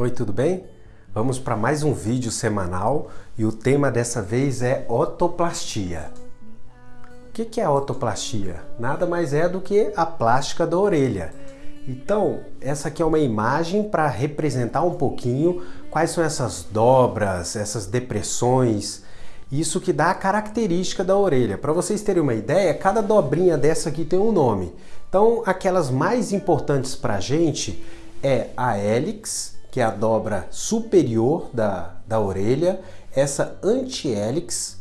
Oi, tudo bem? Vamos para mais um vídeo semanal e o tema dessa vez é otoplastia. O que é otoplastia? Nada mais é do que a plástica da orelha. Então, essa aqui é uma imagem para representar um pouquinho quais são essas dobras, essas depressões, isso que dá a característica da orelha. Para vocês terem uma ideia, cada dobrinha dessa aqui tem um nome. Então, aquelas mais importantes para a gente é a hélix, que é a dobra superior da, da orelha, essa anti-hélix,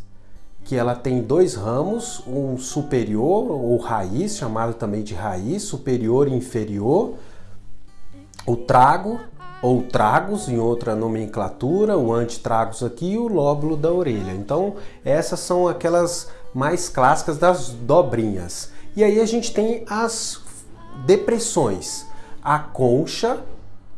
que ela tem dois ramos, um superior ou raiz, chamado também de raiz, superior e inferior, o trago ou tragos em outra nomenclatura, o antitragos aqui e o lóbulo da orelha. Então essas são aquelas mais clássicas das dobrinhas. E aí a gente tem as depressões. A concha,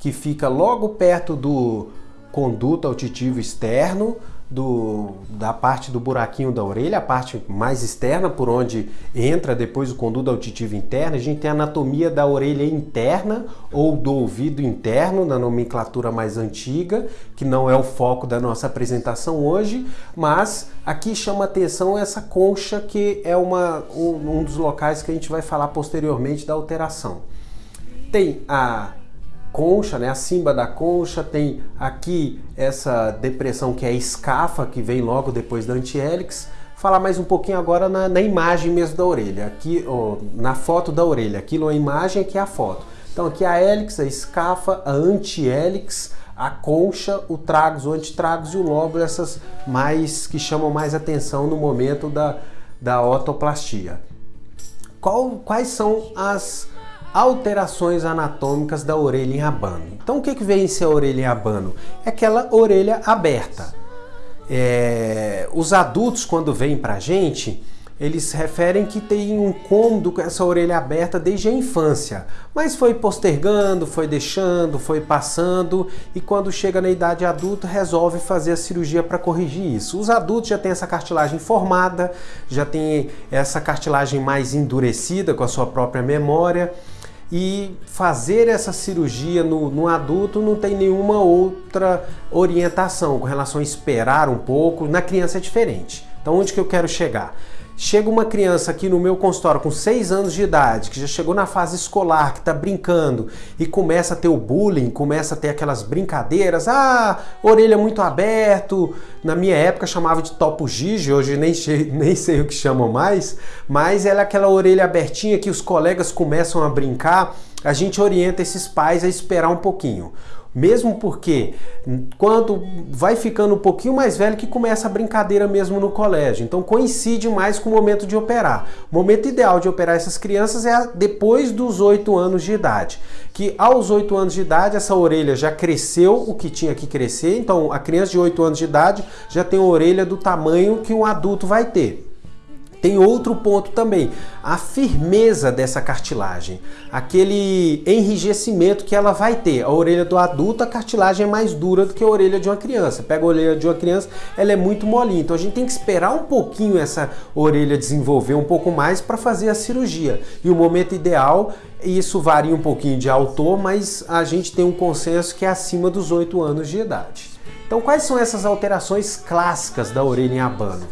que fica logo perto do conduto auditivo externo, do, da parte do buraquinho da orelha, a parte mais externa, por onde entra depois o conduto auditivo interno. A gente tem a anatomia da orelha interna ou do ouvido interno, na nomenclatura mais antiga, que não é o foco da nossa apresentação hoje, mas aqui chama atenção essa concha, que é uma, um, um dos locais que a gente vai falar posteriormente da alteração. Tem a concha, né, acima da concha, tem aqui essa depressão que é a escafa, que vem logo depois da antihélix. Falar mais um pouquinho agora na, na imagem mesmo da orelha, aqui ó, na foto da orelha, aquilo é a imagem, aqui é a foto. Então aqui a hélix, a escafa, a antihélix, a concha, o tragus, o antitragus e o lóbulo, essas mais que chamam mais atenção no momento da, da otoplastia. Qual, quais são as alterações anatômicas da orelha em abano. Então o que, que vem ser a orelha em abano? É aquela orelha aberta. É, os adultos quando vêm para a gente, eles referem que tem um cômodo com essa orelha aberta desde a infância, mas foi postergando, foi deixando, foi passando e quando chega na idade adulta resolve fazer a cirurgia para corrigir isso. Os adultos já têm essa cartilagem formada, já tem essa cartilagem mais endurecida com a sua própria memória e fazer essa cirurgia no, no, adulto não tem nenhuma outra orientação com relação a esperar um pouco. Na criança é diferente. Então, onde que eu quero chegar? Chega uma criança aqui no meu consultório com 6 anos de idade, que já chegou na fase escolar, que está brincando e começa a ter o bullying, começa a ter aquelas brincadeiras, ah, orelha muito aberto, na minha época chamava de topo gigi, hoje nem, nem sei o que chamam mais, mas ela é aquela orelha abertinha que os colegas começam a brincar, a gente orienta esses pais a esperar um pouquinho. Mesmo porque quando vai ficando um pouquinho mais velho que começa a brincadeira mesmo no colégio. Então coincide mais com o momento de operar. O momento ideal de operar essas crianças é depois dos 8 anos de idade. Que aos 8 anos de idade essa orelha já cresceu o que tinha que crescer. Então a criança de 8 anos de idade já tem a orelha do tamanho que um adulto vai ter. Tem outro ponto também, a firmeza dessa cartilagem, aquele enrijecimento que ela vai ter. A orelha do adulto, a cartilagem é mais dura do que a orelha de uma criança. Pega a orelha de uma criança, ela é muito molinha. Então a gente tem que esperar um pouquinho essa orelha desenvolver um pouco mais para fazer a cirurgia. E o momento ideal, isso varia um pouquinho de autor, mas a gente tem um consenso que é acima dos 8 anos de idade. Então quais são essas alterações clássicas da orelha em abano?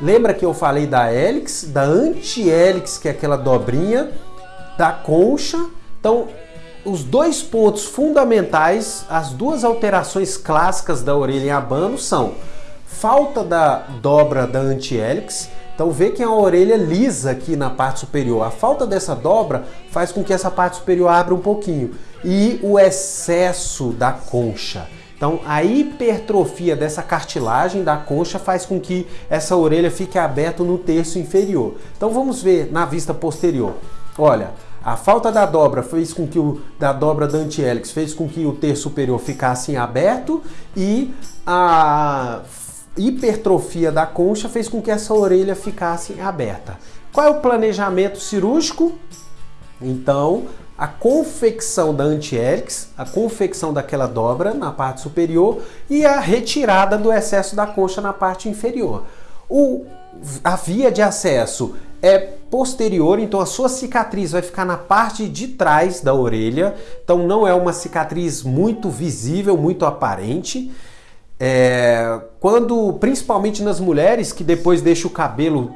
Lembra que eu falei da hélix, da anti-hélix, que é aquela dobrinha, da concha. Então, os dois pontos fundamentais, as duas alterações clássicas da orelha em abano são falta da dobra da anti-hélix, então vê que a orelha lisa aqui na parte superior. A falta dessa dobra faz com que essa parte superior abra um pouquinho. E o excesso da concha. Então, a hipertrofia dessa cartilagem da concha faz com que essa orelha fique aberta no terço inferior. Então, vamos ver na vista posterior. Olha, a falta da dobra fez com que o da dobra da antihélix fez com que o terço superior ficasse aberto e a hipertrofia da concha fez com que essa orelha ficasse aberta. Qual é o planejamento cirúrgico? Então, a confecção da anti-hélix, a confecção daquela dobra na parte superior e a retirada do excesso da concha na parte inferior. O, a via de acesso é posterior, então a sua cicatriz vai ficar na parte de trás da orelha, então não é uma cicatriz muito visível, muito aparente. É, quando, principalmente nas mulheres que depois deixa o cabelo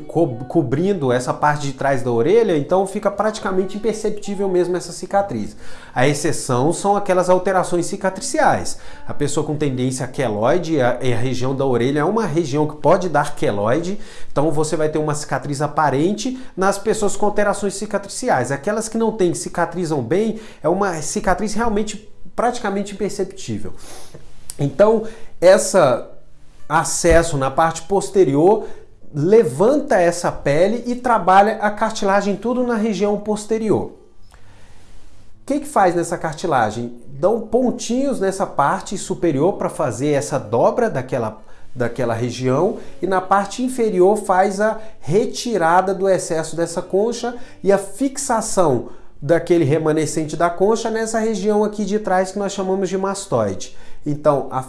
co cobrindo essa parte de trás da orelha, então fica praticamente imperceptível mesmo essa cicatriz. A exceção são aquelas alterações cicatriciais. A pessoa com tendência a queloide, a, a região da orelha é uma região que pode dar queloide, então você vai ter uma cicatriz aparente nas pessoas com alterações cicatriciais. Aquelas que não têm, cicatrizam bem, é uma cicatriz realmente praticamente imperceptível. Então, essa acesso na parte posterior levanta essa pele e trabalha a cartilagem tudo na região posterior. O que, que faz nessa cartilagem? Dão pontinhos nessa parte superior para fazer essa dobra daquela, daquela região e na parte inferior faz a retirada do excesso dessa concha e a fixação daquele remanescente da concha nessa região aqui de trás que nós chamamos de mastoide. Então, a,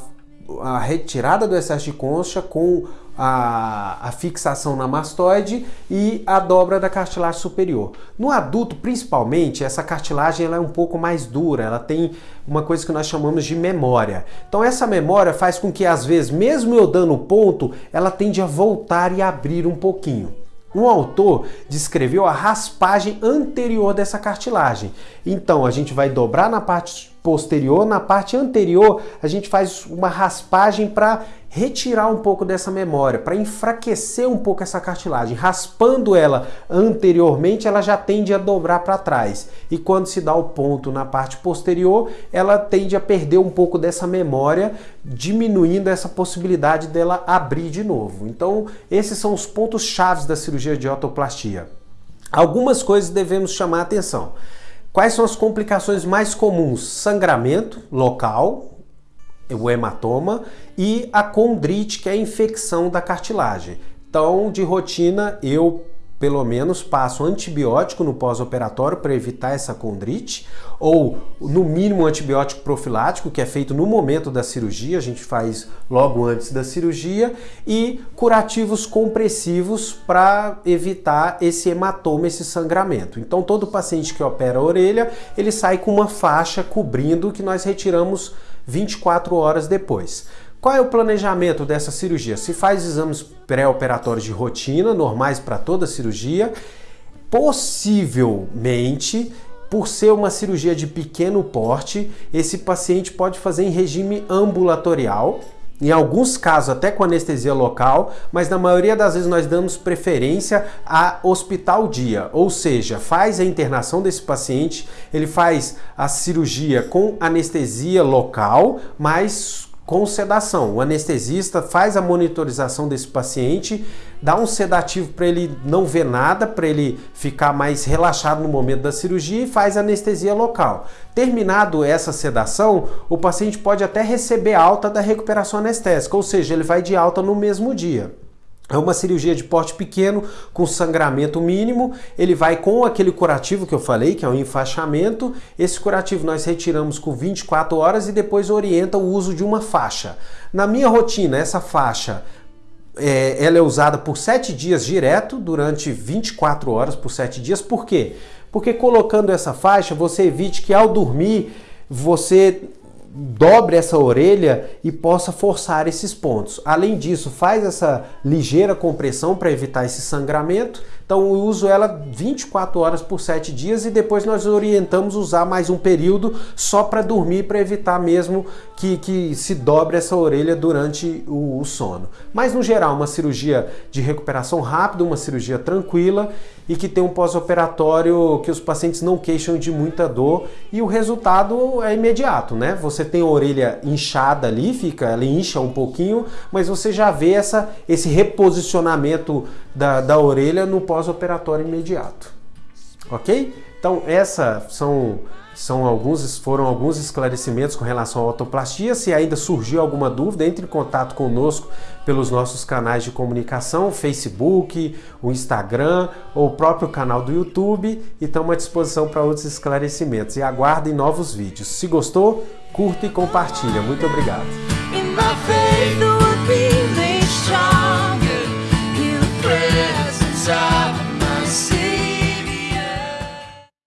a retirada do excesso de concha com a, a, fixação na mastoide e a dobra da cartilagem superior. No adulto, principalmente, essa cartilagem ela é um pouco mais dura, ela tem uma coisa que nós chamamos de memória. Então essa memória faz com que, às vezes, mesmo eu dando ponto, ela tende a voltar e abrir um pouquinho. Um autor descreveu a raspagem anterior dessa cartilagem. Então a gente vai dobrar na parte posterior, na parte anterior a gente faz uma raspagem para retirar um pouco dessa memória, para enfraquecer um pouco essa cartilagem. Raspando ela anteriormente, ela já tende a dobrar para trás. E quando se dá o ponto na parte posterior, ela tende a perder um pouco dessa memória, diminuindo essa possibilidade dela abrir de novo. Então, esses são os pontos chaves da cirurgia de otoplastia. Algumas coisas devemos chamar atenção. Quais são as complicações mais comuns? Sangramento local, o hematoma, e a condrite, que é a infecção da cartilagem. Então, de rotina, eu pelo menos passo antibiótico no pós-operatório para evitar essa condrite, ou no mínimo antibiótico profilático, que é feito no momento da cirurgia, a gente faz logo antes da cirurgia, e curativos compressivos para evitar esse hematoma, esse sangramento. Então todo paciente que opera a orelha, ele sai com uma faixa cobrindo que nós retiramos 24 horas depois. Qual é o planejamento dessa cirurgia? Se faz exames pré-operatórios de rotina, normais para toda cirurgia, possivelmente por ser uma cirurgia de pequeno porte, esse paciente pode fazer em regime ambulatorial, em alguns casos até com anestesia local, mas na maioria das vezes nós damos preferência a hospital dia, ou seja, faz a internação desse paciente, ele faz a cirurgia com anestesia local, mas com sedação. O anestesista faz a monitorização desse paciente, dá um sedativo para ele não ver nada, para ele ficar mais relaxado no momento da cirurgia e faz anestesia local. Terminado essa sedação, o paciente pode até receber alta da recuperação anestésica, ou seja, ele vai de alta no mesmo dia. É uma cirurgia de porte pequeno, com sangramento mínimo. Ele vai com aquele curativo que eu falei, que é o enfaixamento. Esse curativo nós retiramos com 24 horas e depois orienta o uso de uma faixa. Na minha rotina, essa faixa é, ela é usada por 7 dias direto, durante 24 horas por 7 dias. Por quê? Porque colocando essa faixa, você evite que ao dormir você dobre essa orelha e possa forçar esses pontos. Além disso, faz essa ligeira compressão para evitar esse sangramento. Então eu uso ela 24 horas por 7 dias e depois nós orientamos usar mais um período só para dormir, para evitar mesmo que, que se dobre essa orelha durante o, o sono. Mas no geral, uma cirurgia de recuperação rápida, uma cirurgia tranquila e que tem um pós-operatório que os pacientes não queixam de muita dor e o resultado é imediato, né? Você tem a orelha inchada ali, fica, ela incha um pouquinho, mas você já vê essa, esse reposicionamento da, da orelha no pós-operatório imediato. Ok? Então, essas são são alguns, foram alguns esclarecimentos com relação à autoplastia. Se ainda surgiu alguma dúvida, entre em contato conosco pelos nossos canais de comunicação, Facebook, o Instagram ou o próprio canal do YouTube e estamos à disposição para outros esclarecimentos. E aguardem novos vídeos. Se gostou, curta e compartilha. Muito obrigado.